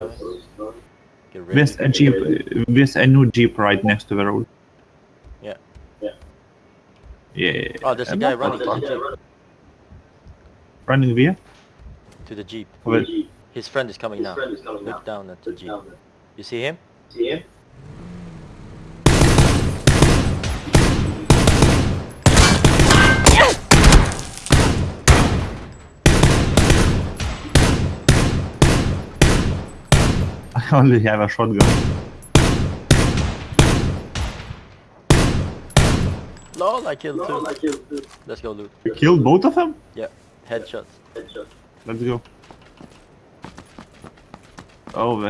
Get. There's a jeep. There's a new jeep right next to the road. Yeah. Yeah. Yeah. Oh, there's a I'm guy not running to gonna the jeep. Running via. To the jeep. Well, His friend is coming now. Look down at the jeep. You see him? I only have a shotgun. Lol, I killed two. Let's go loot. You killed both of them? Yeah, headshots. Headshots. Let's go. Oh, that's